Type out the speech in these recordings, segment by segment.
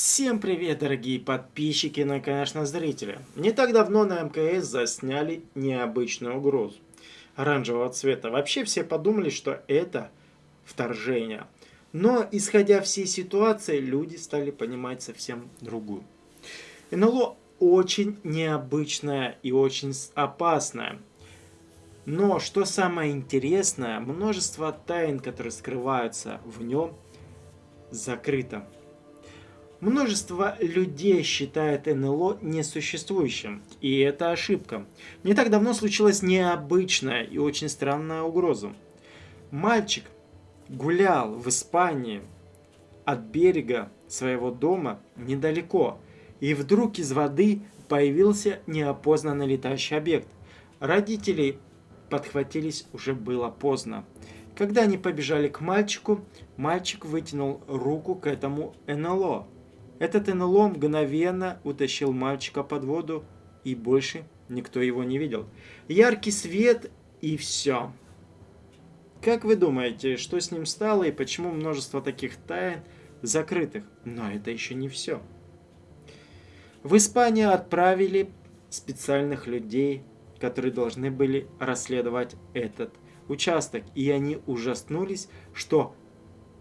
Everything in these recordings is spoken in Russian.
Всем привет, дорогие подписчики, ну и, конечно, зрители. Не так давно на МКС засняли необычную угрозу оранжевого цвета. Вообще все подумали, что это вторжение. Но, исходя всей ситуации, люди стали понимать совсем другую. НЛО очень необычное и очень опасное. Но, что самое интересное, множество тайн, которые скрываются в нем, закрыто. Множество людей считает НЛО несуществующим, и это ошибка. Не так давно случилась необычная и очень странная угроза. Мальчик гулял в Испании от берега своего дома недалеко, и вдруг из воды появился неопознанный летающий объект. Родители подхватились уже было поздно. Когда они побежали к мальчику, мальчик вытянул руку к этому НЛО. Этот НЛО мгновенно утащил мальчика под воду, и больше никто его не видел. Яркий свет и все. Как вы думаете, что с ним стало и почему множество таких тайн закрытых? Но это еще не все. В Испанию отправили специальных людей, которые должны были расследовать этот участок. И они ужаснулись, что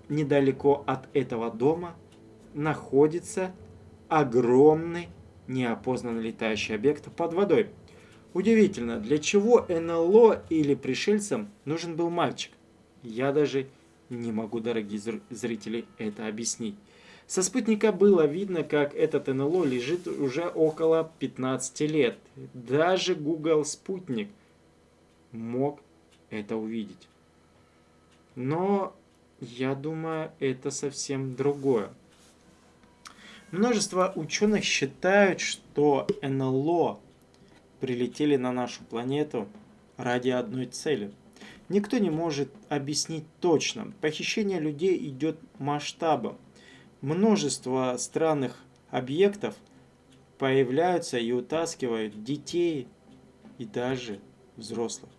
недалеко от этого дома находится огромный неопознанный летающий объект под водой. Удивительно, для чего НЛО или пришельцам нужен был мальчик? Я даже не могу, дорогие зрители, это объяснить. Со спутника было видно, как этот НЛО лежит уже около 15 лет. Даже Google спутник мог это увидеть. Но я думаю, это совсем другое. Множество ученых считают, что НЛО прилетели на нашу планету ради одной цели. Никто не может объяснить точно. Похищение людей идет масштабом. Множество странных объектов появляются и утаскивают детей и даже взрослых.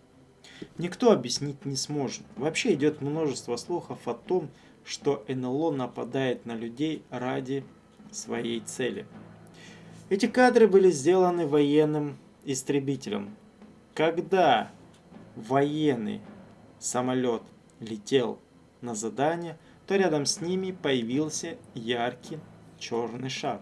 Никто объяснить не сможет. Вообще идет множество слухов о том, что НЛО нападает на людей ради своей цели. Эти кадры были сделаны военным истребителем. Когда военный самолет летел на задание, то рядом с ними появился яркий черный шар.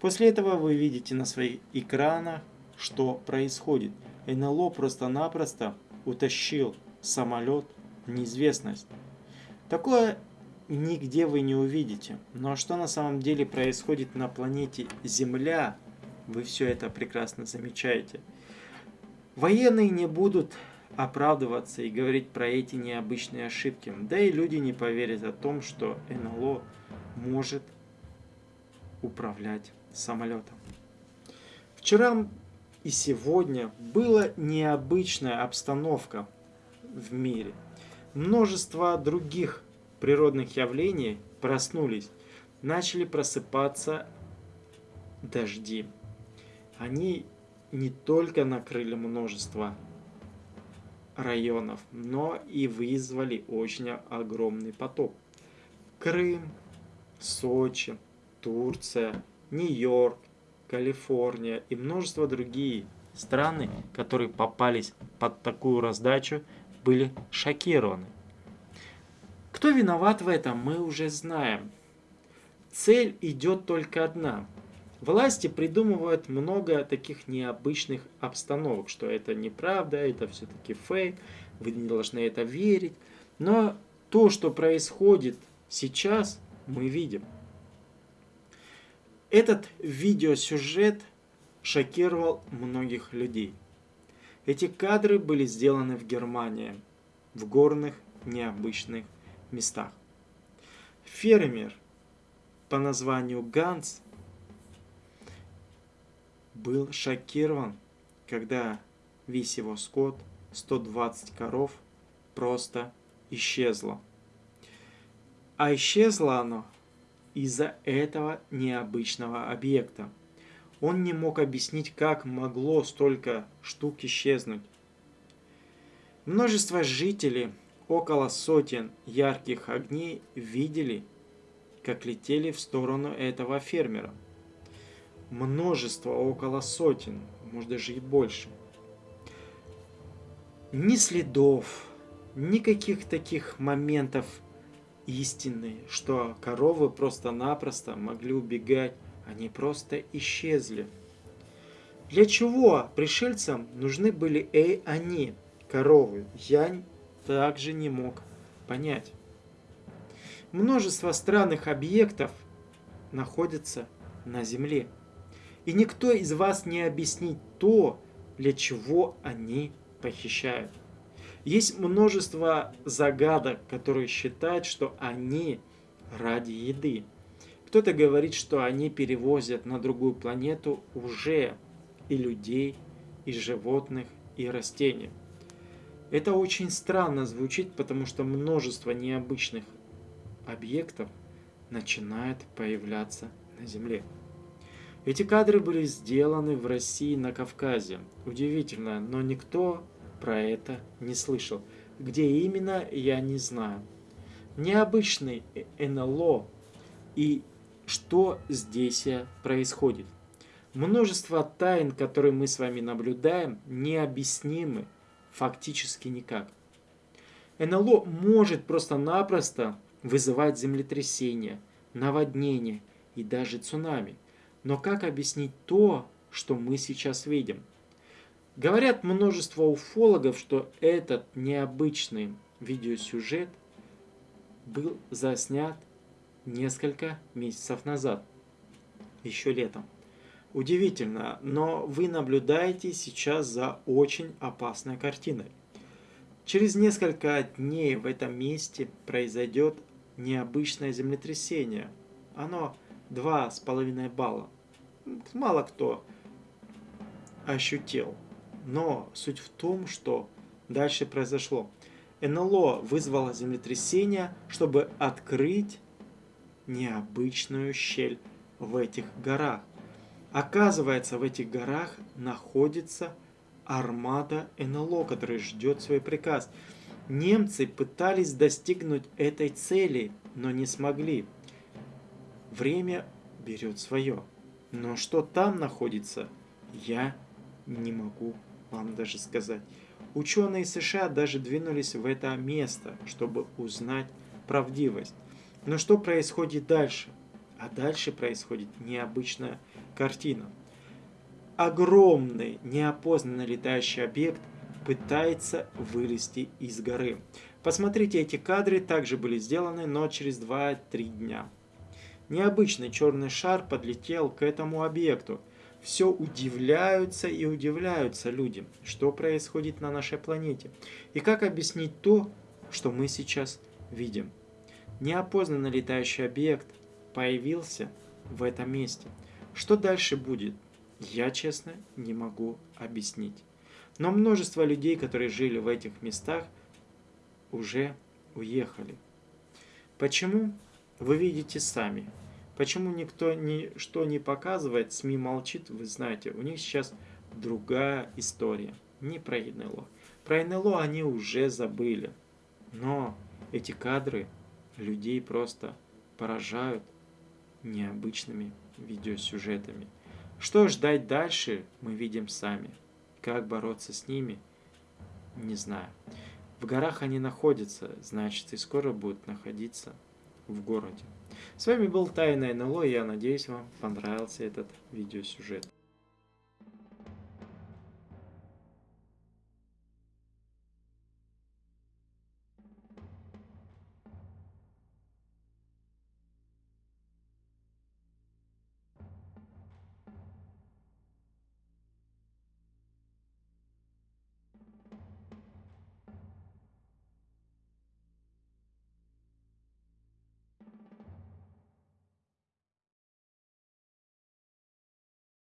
После этого вы видите на своих экранах, что происходит. НЛО просто-напросто утащил самолет в неизвестность. Такое нигде вы не увидите. Но что на самом деле происходит на планете Земля, вы все это прекрасно замечаете. Военные не будут оправдываться и говорить про эти необычные ошибки. Да и люди не поверят о том, что НЛО может управлять самолетом. Вчера и сегодня была необычная обстановка в мире. Множество других природных явлений проснулись, начали просыпаться дожди. Они не только накрыли множество районов, но и вызвали очень огромный потоп. Крым, Сочи, Турция, Нью-Йорк, Калифорния и множество другие страны, которые попались под такую раздачу, были шокированы. Кто виноват в этом, мы уже знаем. Цель идет только одна. Власти придумывают много таких необычных обстановок, что это неправда, это все-таки фейк, вы не должны это верить. Но то, что происходит сейчас, мы видим. Этот видеосюжет шокировал многих людей. Эти кадры были сделаны в Германии, в горных необычных местах. Фермер по названию Ганс был шокирован, когда весь его скот, 120 коров, просто исчезло. А исчезло оно из-за этого необычного объекта. Он не мог объяснить, как могло столько штук исчезнуть. Множество жителей около сотен ярких огней видели, как летели в сторону этого фермера. Множество, около сотен, может даже и больше. Ни следов, никаких таких моментов истины, что коровы просто-напросто могли убегать, они просто исчезли. Для чего пришельцам нужны были и они, коровы? Я также не мог понять. Множество странных объектов находятся на Земле. И никто из вас не объяснит то, для чего они похищают. Есть множество загадок, которые считают, что они ради еды. Кто-то говорит, что они перевозят на другую планету уже и людей, и животных, и растений. Это очень странно звучит, потому что множество необычных объектов начинает появляться на Земле. Эти кадры были сделаны в России на Кавказе. Удивительно, но никто про это не слышал. Где именно, я не знаю. Необычный НЛО и что здесь происходит. Множество тайн, которые мы с вами наблюдаем, необъяснимы фактически никак. НЛО может просто-напросто вызывать землетрясения, наводнения и даже цунами. Но как объяснить то, что мы сейчас видим? Говорят множество уфологов, что этот необычный видеосюжет был заснят несколько месяцев назад, еще летом. Удивительно, но вы наблюдаете сейчас за очень опасной картиной. Через несколько дней в этом месте произойдет необычное землетрясение. Оно 2,5 балла. Мало кто ощутил. Но суть в том, что дальше произошло. НЛО вызвало землетрясение, чтобы открыть необычную щель в этих горах. Оказывается, в этих горах находится армада НЛО, которая ждет свой приказ. Немцы пытались достигнуть этой цели, но не смогли. Время берет свое. Но что там находится, я не могу вам даже сказать. Ученые США даже двинулись в это место, чтобы узнать правдивость. Но что происходит дальше? А дальше происходит необычная картина. Огромный неопознанный летающий объект пытается вылезти из горы. Посмотрите, эти кадры также были сделаны, но через 2-3 дня. Необычный черный шар подлетел к этому объекту. Все удивляются и удивляются люди, что происходит на нашей планете. И как объяснить то, что мы сейчас видим. Неопознанный летающий объект появился в этом месте. Что дальше будет, я честно не могу объяснить. Но множество людей, которые жили в этих местах, уже уехали. Почему? Вы видите сами. Почему никто ничто не показывает, СМИ молчит, вы знаете, у них сейчас другая история. Не про НЛО. Про НЛО они уже забыли. Но эти кадры людей просто поражают необычными видеосюжетами. Что ждать дальше, мы видим сами. Как бороться с ними, не знаю. В горах они находятся, значит и скоро будут находиться в городе. С вами был Тайна НЛО, я надеюсь вам понравился этот видеосюжет.